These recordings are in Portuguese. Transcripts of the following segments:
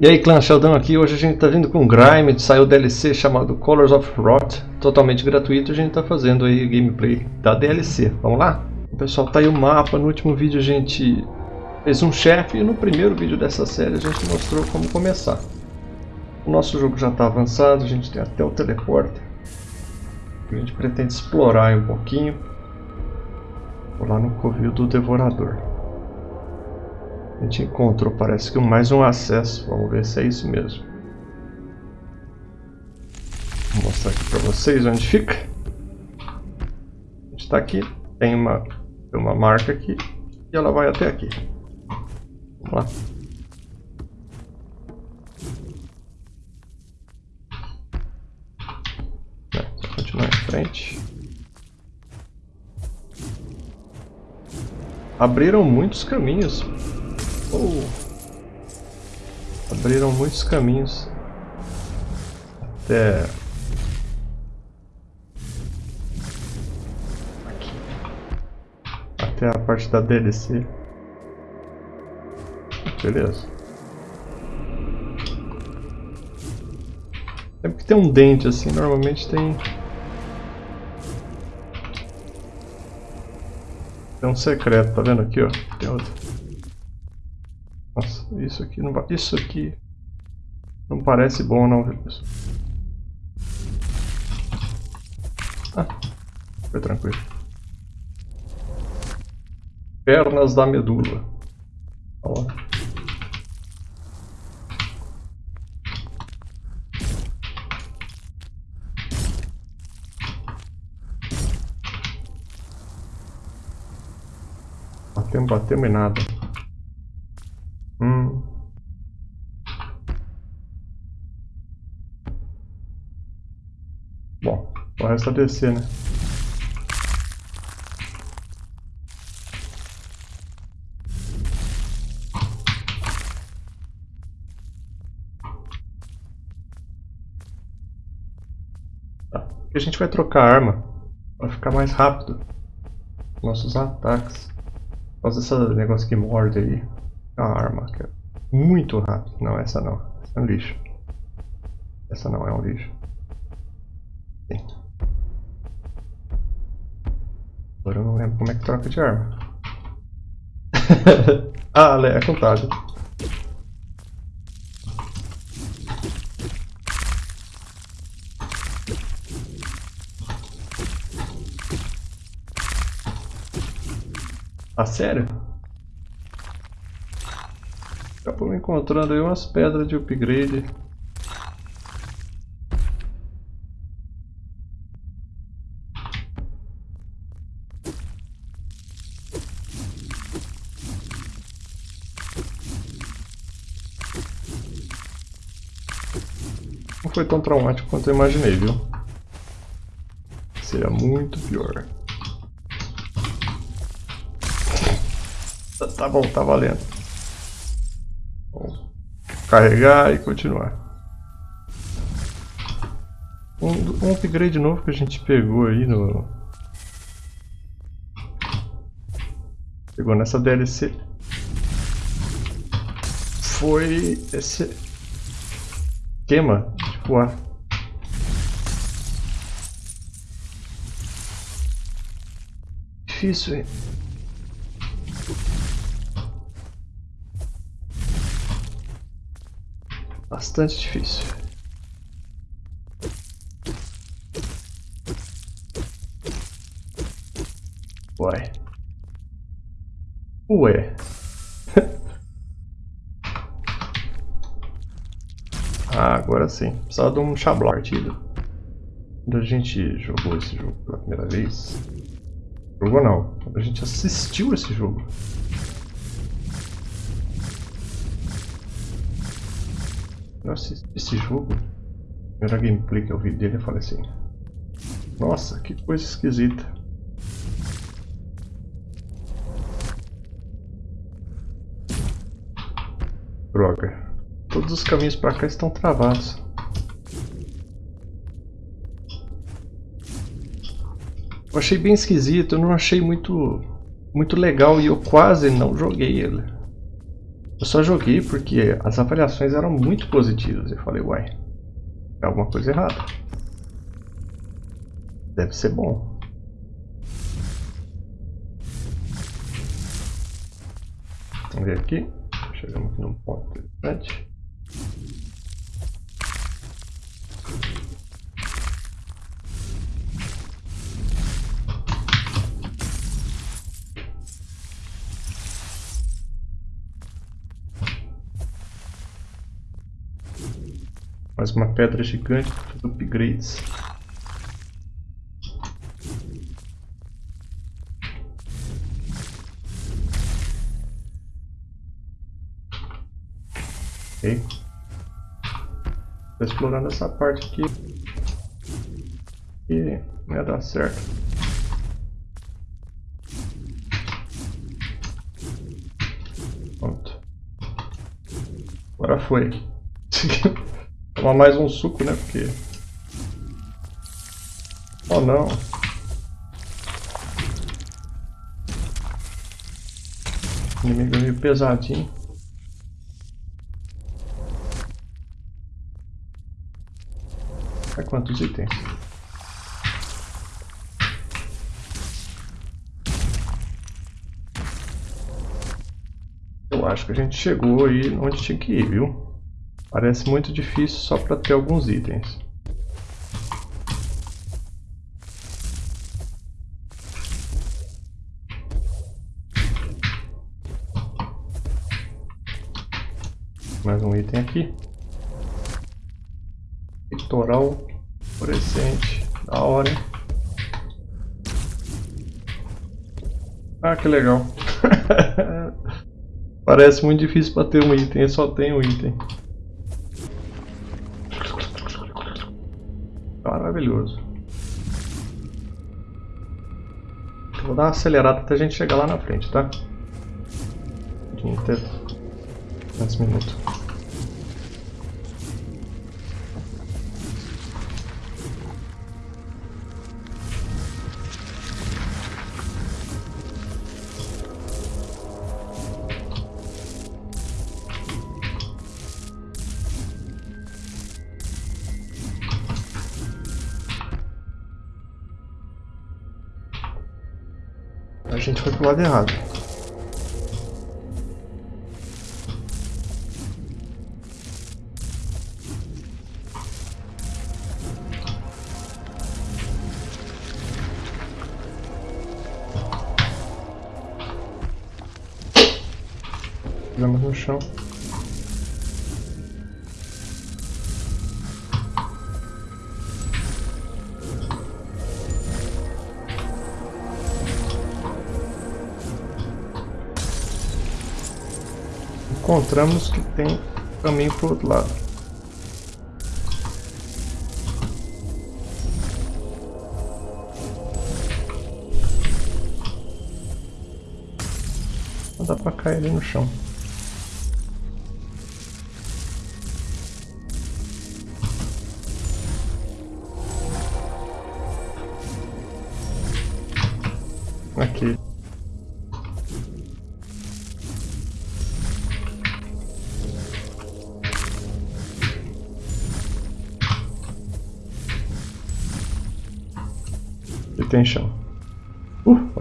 E aí clã Sheldon aqui, hoje a gente está vindo com Grime, saiu DLC chamado Colors of Rot, totalmente gratuito, a gente está fazendo aí gameplay da DLC, vamos lá? Pessoal, tá aí o mapa, no último vídeo a gente fez um chefe e no primeiro vídeo dessa série a gente mostrou como começar. O nosso jogo já está avançado, a gente tem até o teleporte, a gente pretende explorar um pouquinho, Vou lá no covil do Devorador. A gente encontrou, parece que mais um acesso. Vamos ver se é isso mesmo. Vou mostrar aqui para vocês onde fica. A gente está aqui, tem uma, tem uma marca aqui e ela vai até aqui. Vamos lá. É, continuar em frente. Abriram muitos caminhos. Abriram muitos caminhos. Até... Aqui. Até a parte da DLC. Beleza. Sempre que tem um dente assim, normalmente tem... Tem um secreto, tá vendo aqui, ó? Tem outro. Nossa, isso aqui não isso aqui não parece bom não, viu? Ah, foi tranquilo. Pernas da medula. Olha lá. Batemos, batemos em nada. Hum. É descer, né? Tá. A gente vai trocar a arma para ficar mais rápido nossos ataques. Por causa desse negócio que morde aí a arma, que é muito rápido. Não, essa não. Essa é um lixo. Essa não é um lixo. Agora eu não lembro como é que troca de arma. ah, é contado. Ah, sério? Acabou encontrando aí umas pedras de upgrade. Tão traumático quanto eu imaginei, viu? Seria muito pior. Tá, bom, tá valendo carregar e continuar. Um, um upgrade novo que a gente pegou aí no... Pegou nessa DLC foi esse de voar. Difícil, hein? bastante difícil. Ué. Ué. ah, agora sim. Precisava de um chablau partido. Quando a gente jogou esse jogo pela primeira vez... Jogou não. A gente assistiu esse jogo. Assisti esse jogo, a primeira gameplay que eu vi dele, eu falei assim: Nossa, que coisa esquisita. Droga. Todos os caminhos para cá estão travados. Eu achei bem esquisito, eu não achei muito, muito legal e eu quase não joguei ele. Eu só joguei porque as avaliações eram muito positivas. Eu falei, uai, é alguma coisa errada. Deve ser bom. Vamos ver aqui. Chegamos aqui num ponto interessante. Mais uma pedra gigante para fazer upgrades. Ok. Explorando essa parte aqui. E ia dar certo. Pronto. Agora foi. Tomar mais um suco, né? Porque... Oh, não. O inimigo é meio pesadinho. Quantos itens? Eu acho que a gente chegou aí onde tinha que ir, viu? Parece muito difícil só para ter alguns itens. Mais um item aqui. Litoral fluorescente. Da hora? Ah, que legal. Parece muito difícil para ter um item, só tem um item. Maravilhoso. Vou dar uma acelerada até a gente chegar lá na frente, tá? Até 10 minutos. Gente foi pro lado errado. Fizemos no chão. Encontramos que tem caminho para o outro lado. Não dá para cair ali no chão.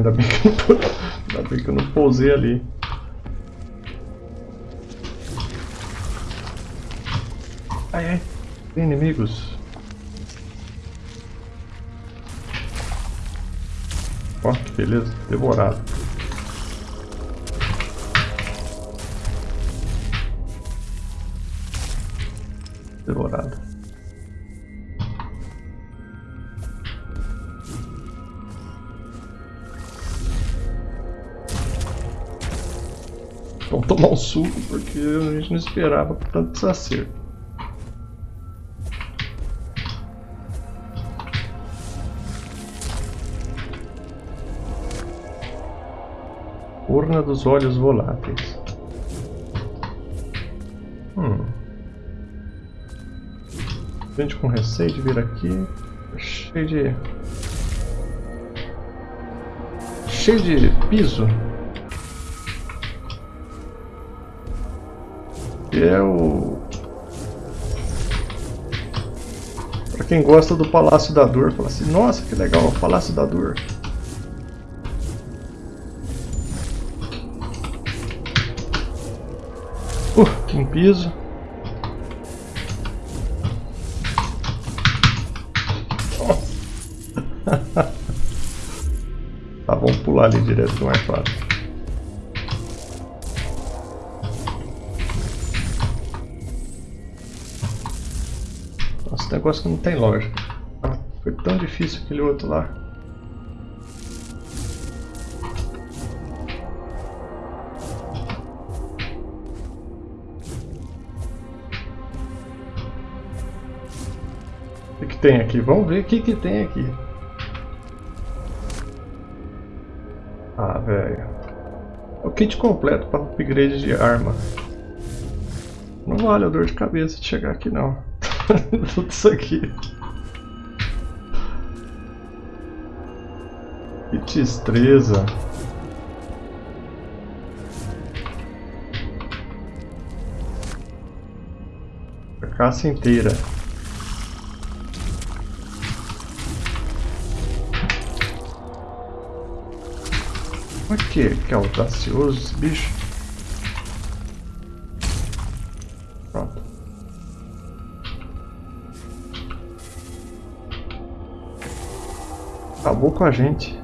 Ainda bem que eu ainda bem que eu não pousei ali. Ai, ai, tem inimigos. Ó, que beleza. Devorado. Tomar um suco porque a gente não esperava tanto desacerto. Urna dos olhos voláteis. Hum. Gente com receio de vir aqui. Cheio de... Cheio de piso. É o... Pra quem gosta do Palácio da Dor, fala assim, nossa, que legal, o Palácio da Dor. Uh, um piso. tá, vamos pular ali direto que é mais fácil. Negócio que não tem lógica. Ah, foi tão difícil aquele outro lá. O que, que tem aqui? Vamos ver o que, que tem aqui. Ah, velho. O kit completo para upgrade de arma. Não vale a dor de cabeça de chegar aqui não. Tudo isso aqui. Que destreza. A caça inteira. Olha que, que audacioso esse bicho. Acabou com a gente.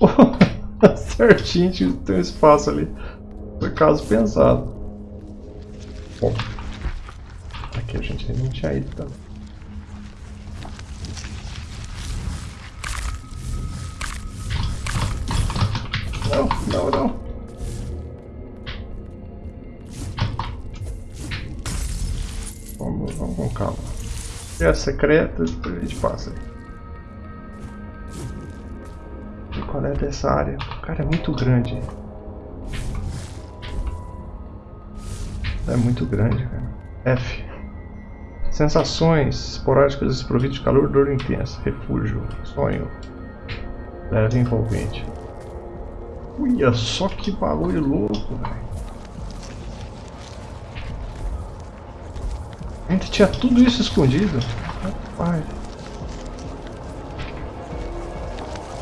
Certinho, tem um espaço ali. Foi caso pensado. Bom que a gente não tinha ido também. É secreta, depois a gente passa. E qual é dessa área? Cara, é muito grande. É muito grande, cara. F. Sensações esporádicas desprovidas de calor, dor intensa, refúgio, sonho, leve envolvente. Olha só que bagulho louco, velho. A gente tinha tudo isso escondido. Rapaz.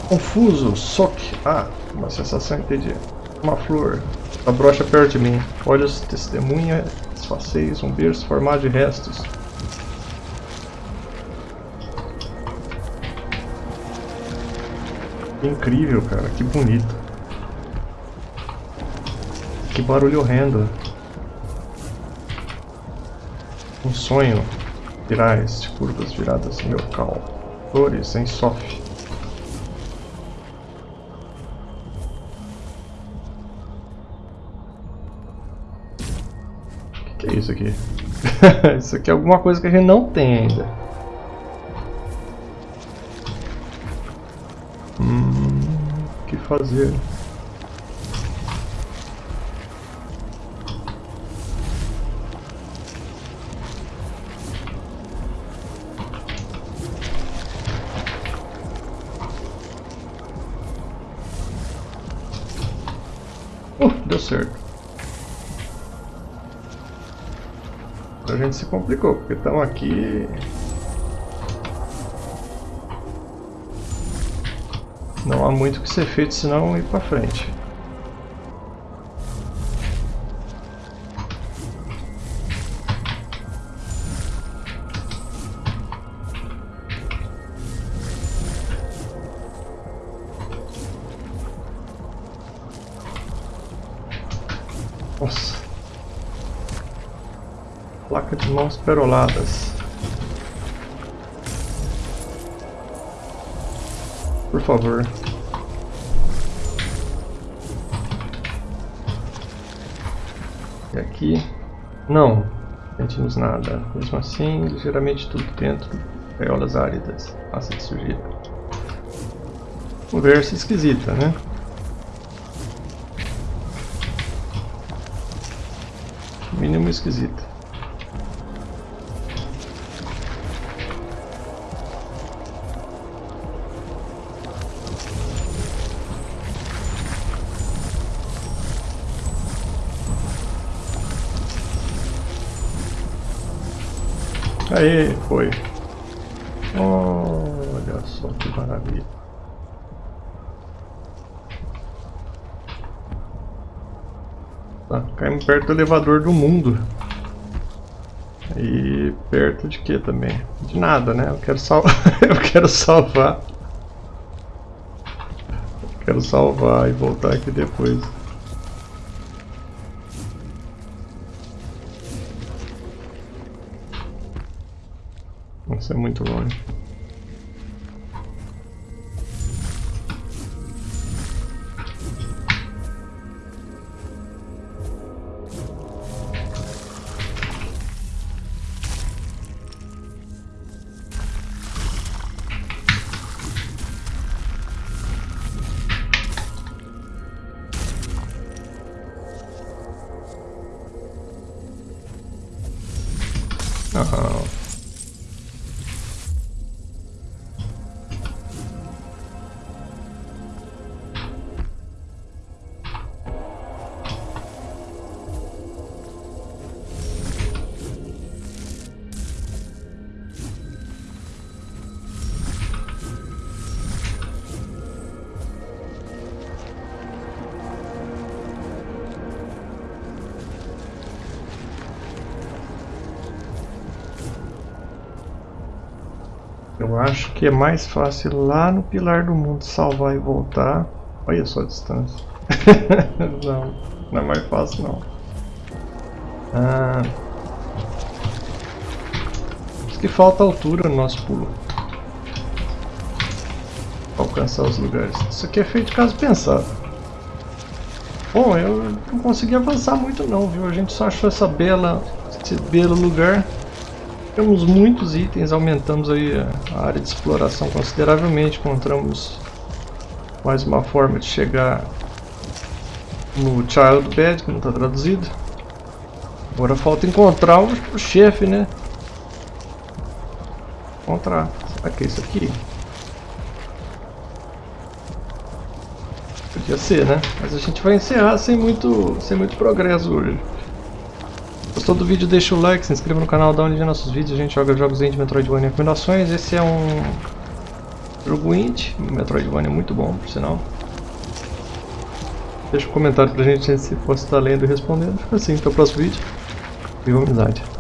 Confuso, soque. Ah, uma sensação entendi. Uma flor. A brocha perto de mim. Olhos testemunha, esfaceis, um berço formado de restos. Que incrível, cara. Que bonito. Que barulho horrendo. Um sonho. Virais curvas viradas no meu cal. Flores em sof. O que, que é isso aqui? isso aqui é alguma coisa que a gente não tem ainda. fazer. Uh, deu certo. A gente se complicou, porque estamos aqui Não há muito que ser feito senão ir para frente. Mãos peroladas. Por favor. E aqui? Não. Sentimos nada. Mesmo assim, ligeiramente tudo dentro. Gaiolas áridas. Massa de sujeira. Conversa esquisita, né? Mínimo esquisita. Aí, foi. Olha só que maravilha. Tá, caímos perto do elevador do mundo. E perto de que também? De nada, né? Eu quero salvar. eu quero salvar. Eu quero salvar e voltar aqui depois. Nossa, é muito longe. Eu acho que é mais fácil lá no Pilar do Mundo salvar e voltar. Olha só a distância. não, não é mais fácil não. Ah, acho que falta altura no nosso pulo. Pra alcançar os lugares. Isso aqui é feito caso pensado. Bom, eu não consegui avançar muito não, viu? A gente só achou essa bela, esse belo lugar. Temos muitos itens, aumentamos aí a área de exploração consideravelmente, encontramos mais uma forma de chegar no Child Bed, que não está traduzido. Agora falta encontrar o, o chefe, né? Encontrar. Será que é isso aqui? Podia ser, né? Mas a gente vai encerrar sem muito, sem muito progresso hoje. Gostou do vídeo, deixa o like, se inscreva no canal, dá uma olhada nossos vídeos, a gente joga jogos indie, Metroidvania e recomendações. Esse é um jogo indie, Metroidvania é muito bom, por sinal. Deixa um comentário pra gente se fosse estar lendo e respondendo. Assim, até o próximo vídeo. Viva amizade.